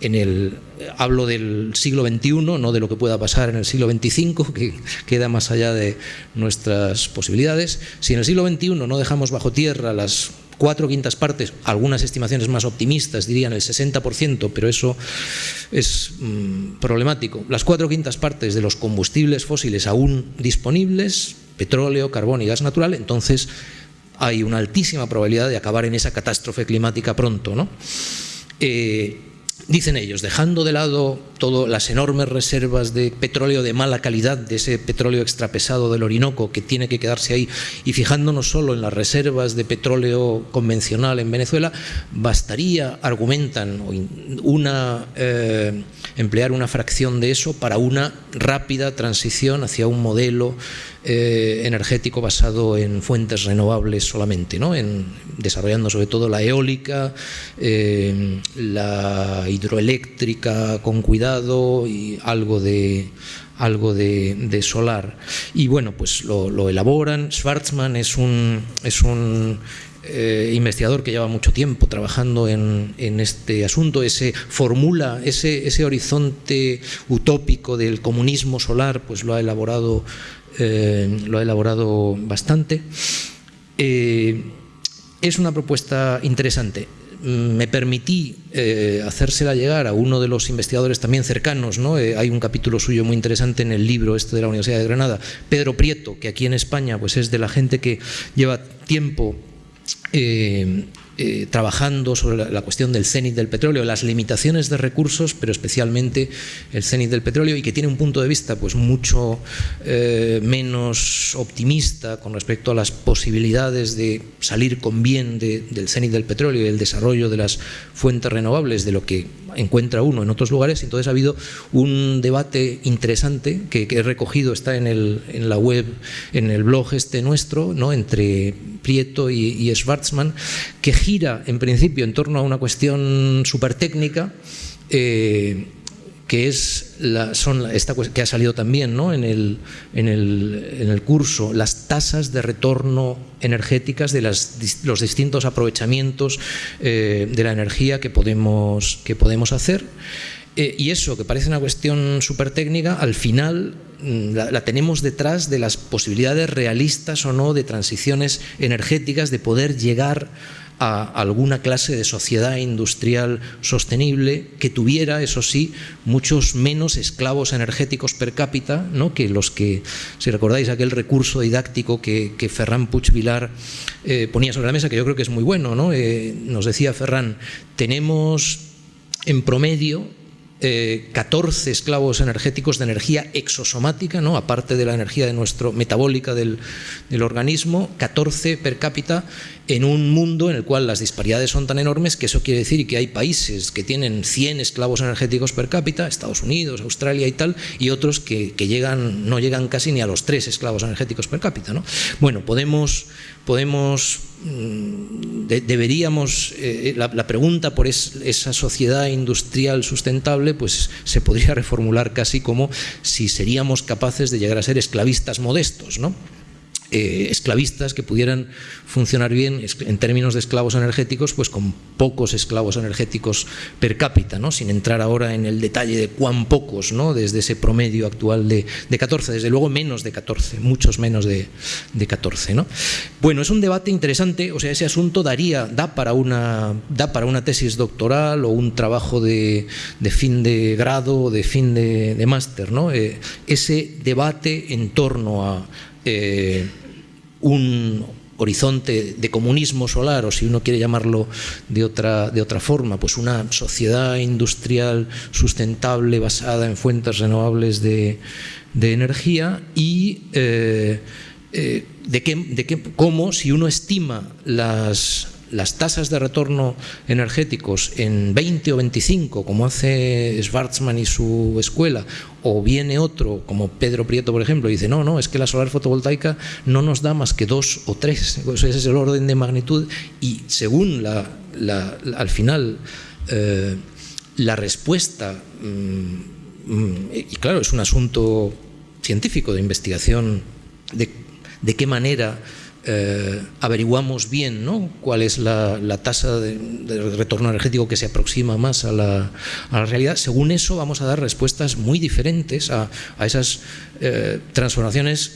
en el, hablo del siglo XXI, no de lo que pueda pasar en el siglo XXV, que queda más allá de nuestras posibilidades. Si en el siglo XXI no dejamos bajo tierra las cuatro quintas partes, algunas estimaciones más optimistas dirían el 60%, pero eso es mm, problemático. Las cuatro quintas partes de los combustibles fósiles aún disponibles, petróleo, carbón y gas natural, entonces hay una altísima probabilidad de acabar en esa catástrofe climática pronto. ¿no? Eh, dicen ellos, dejando de lado todas las enormes reservas de petróleo de mala calidad, de ese petróleo extrapesado del Orinoco que tiene que quedarse ahí, y fijándonos solo en las reservas de petróleo convencional en Venezuela, bastaría, argumentan, una, eh, emplear una fracción de eso para una rápida transición hacia un modelo eh, energético basado en fuentes renovables solamente, ¿no? en, desarrollando sobre todo la eólica, eh, la hidroeléctrica con cuidado y algo de algo de, solar. Y bueno, pues lo, elaboran. Schwarzman es un, es un eh, investigador que lleva mucho tiempo trabajando en, en, este asunto, ese formula, ese, ese horizonte utópico del comunismo solar, pues lo ha elaborado eh, lo ha elaborado bastante. Eh, es una propuesta interesante. Me permití eh, hacérsela llegar a uno de los investigadores también cercanos, ¿no? hay un capítulo suyo muy interesante en el libro este de la Universidad de Granada, Pedro Prieto, que aquí en España pues es de la gente que lleva tiempo trabajando sobre la, cuestión del cenit del petróleo, las limitaciones de recursos, pero especialmente el cenit del petróleo, y que tiene un punto de vista pues mucho eh, menos optimista con respecto a las posibilidades de salir con bien del cenit del petróleo y el desarrollo de las fuentes renovables de lo que encuentra uno en otros lugares. Entonces ha habido un debate interesante que, he recogido, está en, la web, en el blog este nuestro, ¿no? entre Prieto y, y Schwarzman, que gira en principio en torno a una cuestión súper técnica, eh, que es la, son esta que ha salido también ¿no? en, el, en, el, en, el, curso, las tasas de retorno energéticas de las, los distintos aprovechamientos eh, de la energía que podemos, que podemos hacer. Eh, y eso, que parece una cuestión súper técnica, al final mm, la, tenemos detrás de las posibilidades realistas o no de transiciones energéticas, de poder llegar a alguna clase de sociedad industrial sostenible que tuviera, eso sí, muchos menos esclavos energéticos per cápita ¿no? que los que, si recordáis aquel recurso didáctico que, que Ferran Puig Vilar eh, ponía sobre la mesa, que yo creo que es muy bueno, ¿no? Eh, nos decía Ferran, tenemos en promedio 14 eh, esclavos energéticos de energía exosomática, ¿no? aparte de la energía de nuestro, metabólica del, organismo, 14 per cápita en un mundo en el cual las disparidades son tan enormes que eso quiere decir que hay países que tienen 100 esclavos energéticos per cápita, Estados Unidos, Australia y tal, y otros que, llegan, no llegan casi ni a los 3 esclavos energéticos per cápita. ¿no? Bueno, podemos, podemos mm, deberíamos, eh, la, pregunta por esa sociedad industrial sustentable, pues se podría reformular casi como si seríamos capaces de llegar a ser esclavistas modestos, ¿no? Eh, esclavistas que pudieran funcionar bien en términos de esclavos energéticos, pues con pocos esclavos energéticos per cápita, ¿no? sin entrar ahora en el detalle de cuán pocos, ¿no? desde ese promedio actual de, 14, desde luego menos de 14, muchos menos de, 14. ¿no? Bueno, es un debate interesante, o sea, ese asunto daría, da para una, da para una tesis doctoral o un trabajo de, fin de grado o de fin de, máster, ¿no? Eh, ese debate en torno a eh, un horizonte de comunismo solar, o si uno quiere llamarlo de otra, de otra forma, pues una sociedad industrial sustentable basada en fuentes renovables de, energía y eh, eh, de, qué, de qué, cómo si uno estima las, las tasas de retorno energéticos en 20 o 25, como hace Schwarzman y su escuela, o viene otro, como Pedro Prieto, por ejemplo, y dice, no, no, es que la solar fotovoltaica no nos da más que dos o tres, ese es el orden de magnitud, y según la, al final eh, la respuesta, mm, mm, y claro, es un asunto científico de investigación de, de qué manera eh, averiguamos bien ¿no? cuál es la, tasa de, retorno energético que se aproxima más a la, realidad, según eso vamos a dar respuestas muy diferentes a, esas eh, transformaciones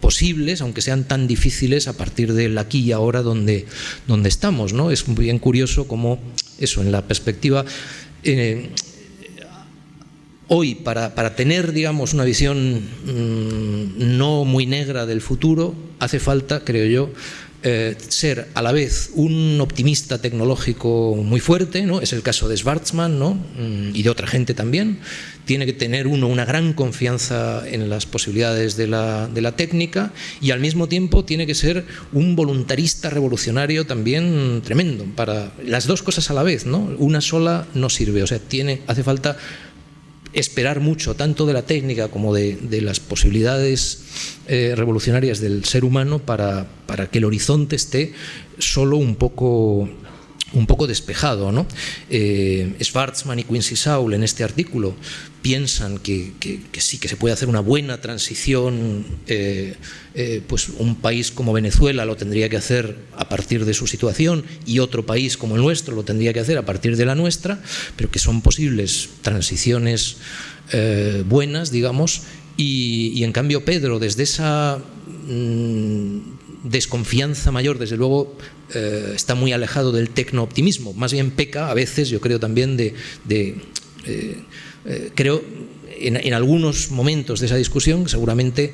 posibles, aunque sean tan difíciles a partir del aquí y ahora donde, donde estamos. ¿no? Es bien curioso cómo eso, en la perspectiva... Eh, hoy, para, tener, digamos, una visión mm, no muy negra del futuro, hace falta, creo yo, eh, ser a la vez un optimista tecnológico muy fuerte, ¿no? es el caso de Schwarzman ¿no? Mm, y de otra gente también, tiene que tener uno una gran confianza en las posibilidades de la, de la, técnica y al mismo tiempo tiene que ser un voluntarista revolucionario también tremendo, para las dos cosas a la vez, ¿no? una sola no sirve, o sea, tiene, hace falta esperar mucho, tanto de la técnica como de, las posibilidades eh, revolucionarias del ser humano para, para que el horizonte esté solo un poco un poco despejado. ¿no? Eh, Schwarzman y Quincy Saul en este artículo piensan que, sí, que se puede hacer una buena transición, eh, eh, pues un país como Venezuela lo tendría que hacer a partir de su situación y otro país como el nuestro lo tendría que hacer a partir de la nuestra, pero que son posibles transiciones buenas, digamos, y, y, en cambio Pedro, desde esa mm, desconfianza mayor, desde luego eh, está muy alejado del tecno-optimismo, más bien peca a veces, yo creo también, de... Eh, eh, creo, en, en, algunos momentos de esa discusión, seguramente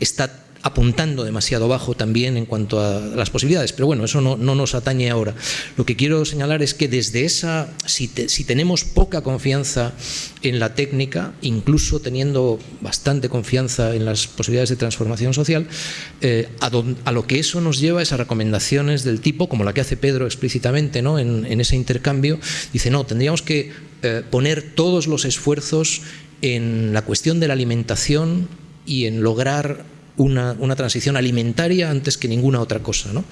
está apuntando demasiado bajo también en cuanto a las posibilidades, pero bueno, eso no, nos atañe ahora. Lo que quiero señalar es que desde esa, si, tenemos poca confianza en la técnica, incluso teniendo bastante confianza en las posibilidades de transformación social, eh, a, lo que eso nos lleva es a recomendaciones del tipo, como la que hace Pedro explícitamente ¿no? en, ese intercambio, dice, no, tendríamos que eh, poner todos los esfuerzos en la cuestión de la alimentación y en lograr una, transición alimentaria antes que ninguna otra cosa, ¿no?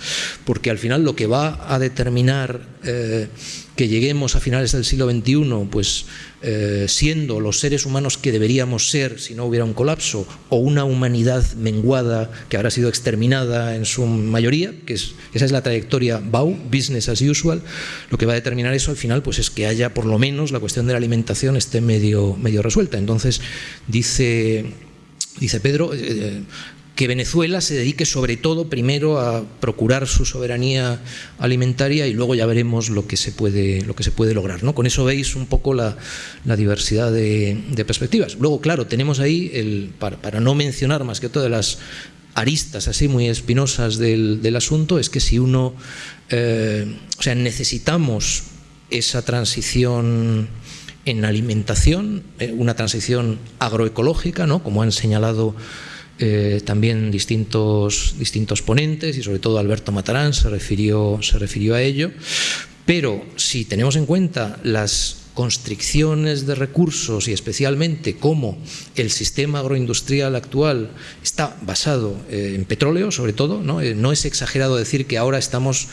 porque al final lo que va a determinar eh, que lleguemos a finales del siglo XXI, pues eh, siendo los seres humanos que deberíamos ser si no hubiera un colapso, o una humanidad menguada que habrá sido exterminada en su mayoría, que es, esa es la trayectoria BAU, business as usual, lo que va a determinar eso al final pues es que haya por lo menos la cuestión de la alimentación esté medio, medio resuelta. Entonces, dice, dice Pedro, eh, que Venezuela se dedique sobre todo primero a procurar su soberanía alimentaria y luego ya veremos lo que se puede, lo que se puede lograr. ¿no? Con eso veis un poco la, diversidad de, perspectivas. Luego, claro, tenemos ahí, el, para, no mencionar más que todas las aristas así muy espinosas del, asunto, es que si uno, eh, o sea, necesitamos esa transición en alimentación, eh, una transición agroecológica, ¿no? como han señalado eh, también distintos, distintos ponentes y sobre todo Alberto Matarán se refirió, se refirió a ello. Pero si tenemos en cuenta las constricciones de recursos y especialmente cómo el sistema agroindustrial actual está basado eh, en petróleo, sobre todo, ¿no? No es exagerado decir que ahora estamos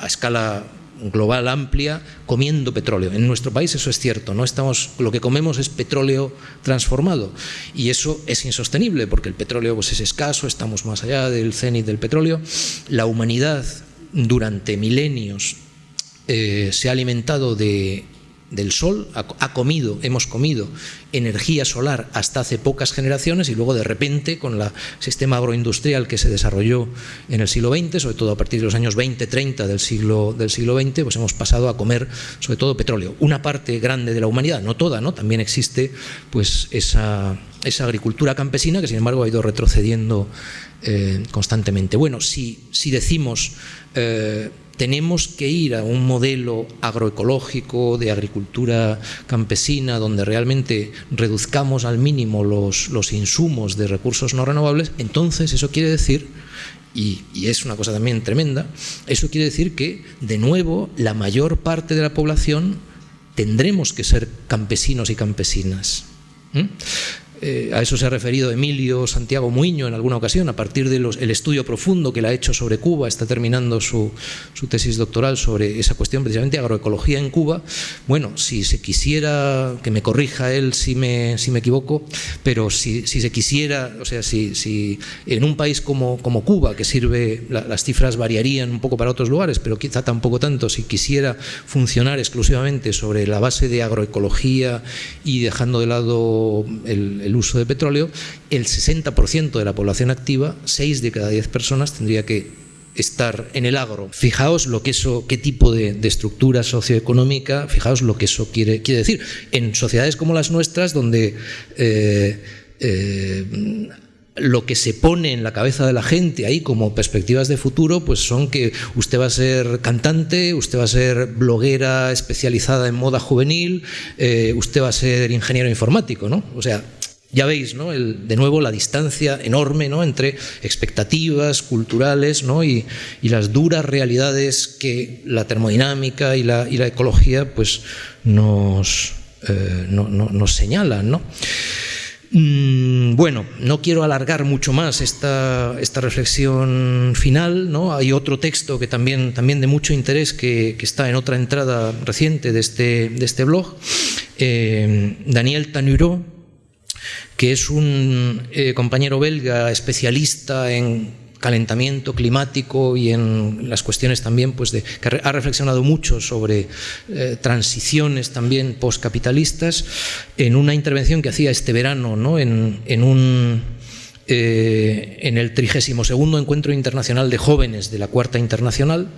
a escala global amplia comiendo petróleo. En nuestro país eso es cierto, no estamos lo que comemos es petróleo transformado y eso es insostenible porque el petróleo pues, es escaso, estamos más allá del cenit del petróleo. La humanidad durante milenios se ha alimentado de del sol, ha, comido, hemos comido energía solar hasta hace pocas generaciones y luego de repente con el sistema agroindustrial que se desarrolló en el siglo XX, sobre todo a partir de los años 20-30 del siglo, del siglo XX, pues hemos pasado a comer sobre todo petróleo. Una parte grande de la humanidad, no toda, ¿no? también existe pues esa, esa agricultura campesina que sin embargo ha ido retrocediendo eh, constantemente. Bueno, si, si decimos... Eh, tenemos que ir a un modelo agroecológico de agricultura campesina donde realmente reduzcamos al mínimo los, los insumos de recursos no renovables, entonces eso quiere decir y, es una cosa también tremenda, eso quiere decir que, de nuevo, la mayor parte de la población tendremos que ser campesinos y campesinas. Eh, a eso se ha referido Emilio Santiago Muiño en alguna ocasión, a partir del estudio profundo que él ha hecho sobre Cuba, está terminando su, tesis doctoral sobre esa cuestión, precisamente agroecología en Cuba. Bueno, si se quisiera, que me corrija él si me, si me equivoco, pero si, se quisiera, o sea, si, si en un país como, como Cuba, que sirve, las cifras variarían un poco para otros lugares, pero quizá tampoco tanto, si quisiera funcionar exclusivamente sobre la base de agroecología y dejando de lado el el uso de petróleo, el 60% de la población activa, 6 de cada 10 personas, tendría que estar en el agro. Fijaos lo que eso, qué tipo de, estructura socioeconómica, fijaos lo que eso quiere, quiere decir. En sociedades como las nuestras, donde eh, eh, lo que se pone en la cabeza de la gente ahí como perspectivas de futuro, pues son que usted va a ser cantante, usted va a ser bloguera especializada en moda juvenil, eh, usted va a ser ingeniero informático, ¿no? O sea, ya veis, de nuevo, la distancia enorme ¿no? entre expectativas culturales y, las duras realidades que la termodinámica y la, ecología pues, nos, eh, señalan. Mm, bueno, no quiero alargar mucho más esta, reflexión final. Hay otro texto que también, también de mucho interés que, está en otra entrada reciente de este, este blog. Eh, Daniel Tanuro que es un eh, compañero belga especialista en calentamiento climático y en las cuestiones también pues de que ha reflexionado mucho sobre eh, transiciones también postcapitalistas en una intervención que hacía este verano ¿no? en, en un eh, en el 32 Encuentro Internacional de Jóvenes de la Cuarta Internacional,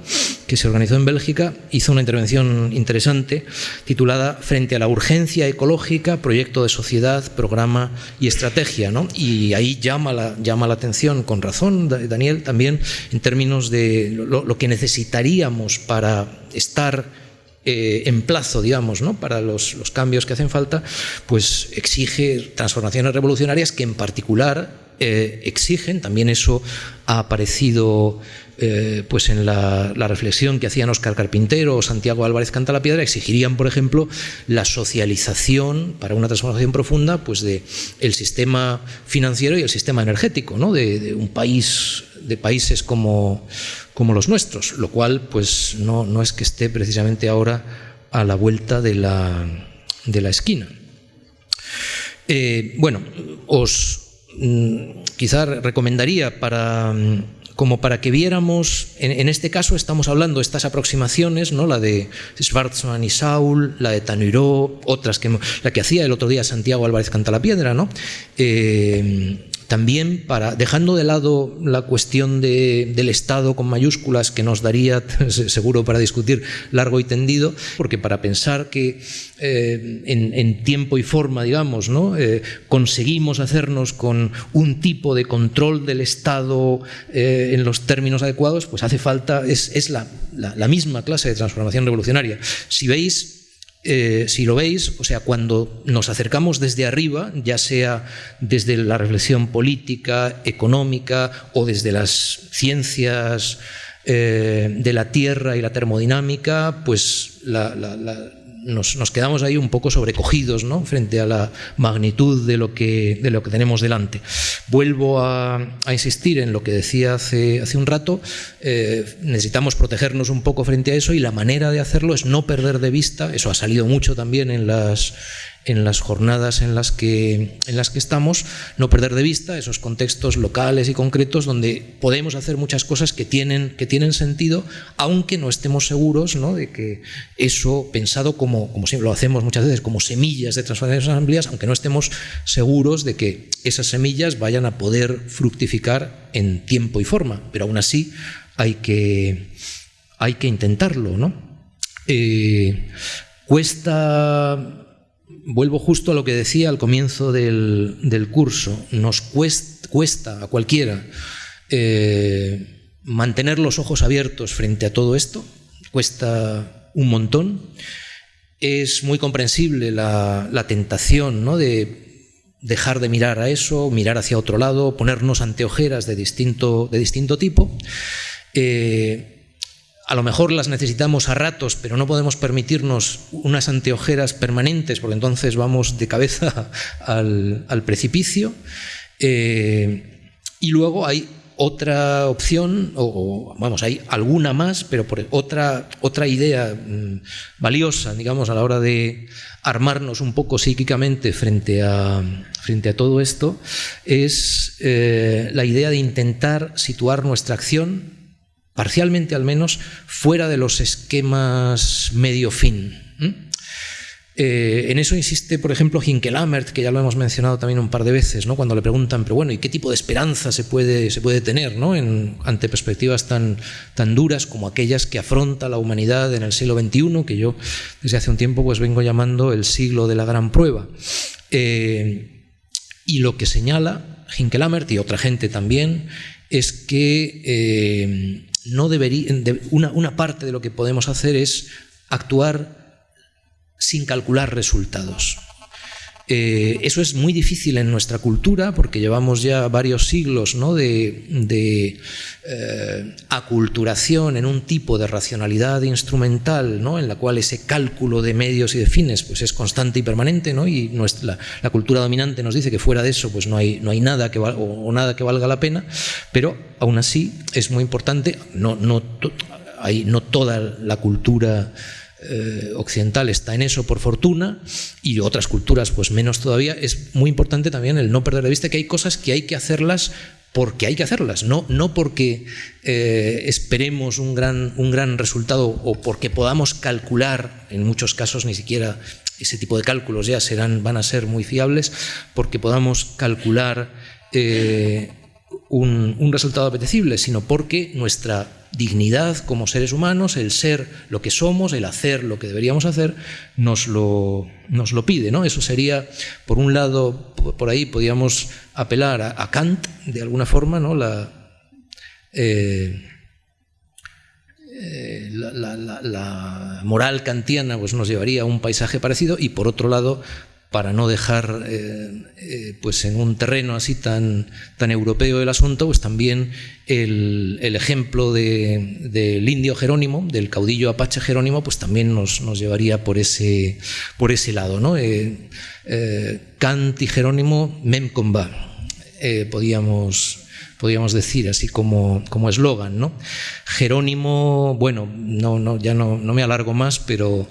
que se organizó en Bélgica, hizo una intervención interesante titulada Frente a la urgencia ecológica, proyecto de sociedad, programa y estrategia. Y ahí llama la, llama la atención, con razón, Daniel, también en términos de lo, que necesitaríamos para estar eh, plazo, digamos, ¿no? para los, los, cambios que hacen falta, pues exige transformaciones revolucionarias que en particular eh, exigen, también eso ha aparecido eh, pues en la, reflexión que hacían Oscar Carpintero o Santiago Álvarez Cantalapiedra, exigirían, por ejemplo, la socialización para una transformación profunda pues de el sistema financiero y el sistema energético, ¿no? de, un país, de países como, como los nuestros, lo cual pues no, no es que esté precisamente ahora a la vuelta de la, de la esquina. Eh, bueno, os, Mm, quizá recomendaría para mm, como para que viéramos, en, este caso estamos hablando de estas aproximaciones, ¿no? la de Schwarzman y Saul, la de Tanuró, otras que la que hacía el otro día Santiago Álvarez Cantalapiedra, ¿no? Eh, también para, dejando de lado la cuestión del Estado con mayúsculas que nos daría seguro para discutir largo y tendido, porque para pensar que eh, en, tiempo y forma, digamos, ¿no? Eh, conseguimos hacernos con un tipo de control del Estado eh, en los términos adecuados, pues hace falta, es, la, la misma clase de transformación revolucionaria. Si veis, eh, si lo veis, o sea, cuando nos acercamos desde arriba, ya sea desde la reflexión política, económica o desde las ciencias eh, de la Tierra y la termodinámica, pues nos, quedamos ahí un poco sobrecogidos ¿no? frente a la magnitud de lo que, de lo que tenemos delante. Vuelvo a, insistir en lo que decía hace, hace un rato, eh, necesitamos protegernos un poco frente a eso y la manera de hacerlo es no perder de vista, eso ha salido mucho también en las, en las jornadas en las, que, en las que estamos, no perder de vista esos contextos locales y concretos donde podemos hacer muchas cosas que tienen, que tienen sentido, aunque no estemos seguros ¿no? de que eso pensado como, como siempre lo hacemos muchas veces, como semillas de transformaciones amplias, aunque no estemos seguros de que esas semillas vayan a poder fructificar en tiempo y forma, pero aún así hay que, hay que intentarlo. ¿no? Eh, cuesta vuelvo justo a lo que decía al comienzo del, curso, nos cuesta, a cualquiera eh, mantener los ojos abiertos frente a todo esto, cuesta un montón. Es muy comprensible la, tentación ¿no? de dejar de mirar a eso, mirar hacia otro lado, ponernos anteojeras de distinto, de distinto tipo. Eh, a lo mejor las necesitamos a ratos, pero no podemos permitirnos unas anteojeras permanentes, porque entonces vamos de cabeza al, precipicio. Eh, y luego hay otra opción, o, vamos, hay alguna más, pero por otra, otra idea mm, valiosa, digamos, a la hora de armarnos un poco psíquicamente frente a, frente a todo esto, es eh, la idea de intentar situar nuestra acción parcialmente al menos, fuera de los esquemas medio-fin. Eh, en eso insiste, por ejemplo, Hinkelamert, que ya lo hemos mencionado también un par de veces, ¿no? cuando le preguntan, pero bueno, ¿y qué tipo de esperanza se puede, se puede tener ¿no? ante perspectivas tan, tan duras como aquellas que afronta la humanidad en el siglo XXI, que yo desde hace un tiempo pues, vengo llamando el siglo de la gran prueba? Eh, y lo que señala Hinkelamert y otra gente también es que eh, no debería, una, una parte de lo que podemos hacer es actuar sin calcular resultados. Eh, eso es muy difícil en nuestra cultura porque llevamos ya varios siglos de, eh, aculturación en un tipo de racionalidad instrumental en la cual ese cálculo de medios y de fines pues, es constante y permanente y la, cultura dominante nos dice que fuera de eso pues, no, hay, no hay nada que o, nada que valga la pena, pero aún así es muy importante, no, no, hay, no toda la cultura eh, occidental está en eso por fortuna y otras culturas pues menos todavía, es muy importante también el no perder de vista que hay cosas que hay que hacerlas porque hay que hacerlas, no, no porque eh, esperemos un gran, un gran resultado o porque podamos calcular, en muchos casos ni siquiera ese tipo de cálculos ya serán, van a ser muy fiables, porque podamos calcular eh, un, un resultado apetecible, sino porque nuestra dignidad como seres humanos, el ser lo que somos, el hacer lo que deberíamos hacer, nos lo, nos lo pide. ¿no? Eso sería, por un lado, por ahí podríamos apelar a, Kant, de alguna forma, ¿no? Eh, eh, la, la, moral kantiana pues, nos llevaría a un paisaje parecido y por otro lado para no dejar eh, eh, pues en un terreno así tan, tan europeo el asunto, pues también el, ejemplo del indio Jerónimo, del caudillo apache Jerónimo, pues también nos, llevaría por ese, por ese lado. ¿no? Eh, y Jerónimo, mem podíamos, podríamos decir, así como eslogan. ¿no? Jerónimo, bueno, no, no, ya no, no me alargo más, pero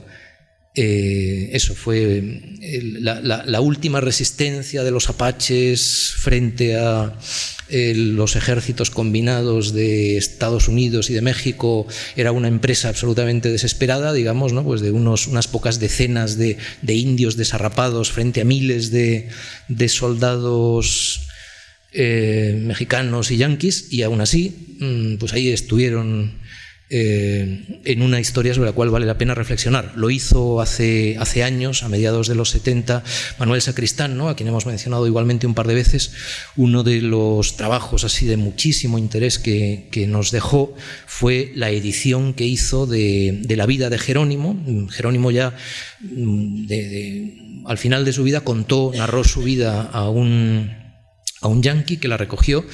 eh, eso fue eh, la, última resistencia de los apaches frente a eh, los ejércitos combinados de Estados Unidos y de México. Era una empresa absolutamente desesperada, digamos, ¿no? pues de unos, unas pocas decenas de, indios desarrapados frente a miles de, soldados mexicanos y yanquis, y aún así, mm, pues ahí estuvieron eh, en una historia sobre la cual vale la pena reflexionar. Lo hizo hace, años, a mediados de los 70, Manuel Sacristán, a quien hemos mencionado igualmente un par de veces. Uno de los trabajos así de muchísimo interés que, nos dejó fue la edición que hizo de, la vida de Jerónimo. Jerónimo ya al final de su vida contó, narró su vida a un, a un yanqui que la recogió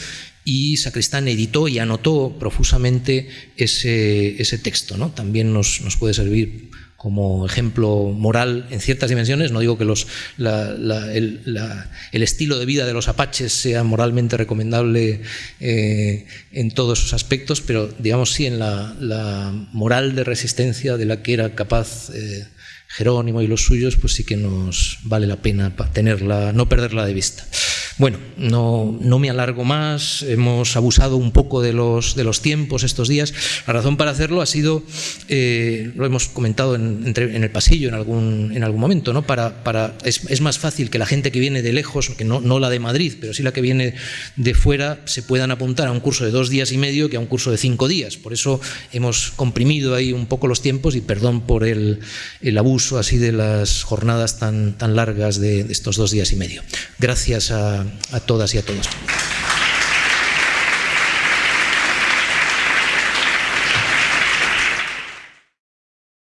y Sacristán editó y anotó profusamente ese, ese texto. ¿no? También nos, nos, puede servir como ejemplo moral en ciertas dimensiones. No digo que los, el, estilo de vida de los apaches sea moralmente recomendable eh, en todos esos aspectos, pero digamos sí en la, moral de resistencia de la que era capaz eh, Jerónimo y los suyos, pues sí que nos vale la pena tenerla, no perderla de vista. Bueno, no, no, me alargo más, hemos abusado un poco de los, de los tiempos estos días. La razón para hacerlo ha sido, eh, lo hemos comentado en, en, el pasillo en algún, en algún momento, ¿no? para, para, es, es, más fácil que la gente que viene de lejos, que no, no la de Madrid, pero sí la que viene de fuera, se puedan apuntar a un curso de dos días y medio que a un curso de cinco días. Por eso hemos comprimido ahí un poco los tiempos y perdón por el, el abuso así de las jornadas tan, tan largas de, de estos dos días y medio. Gracias a a, todas y a todos.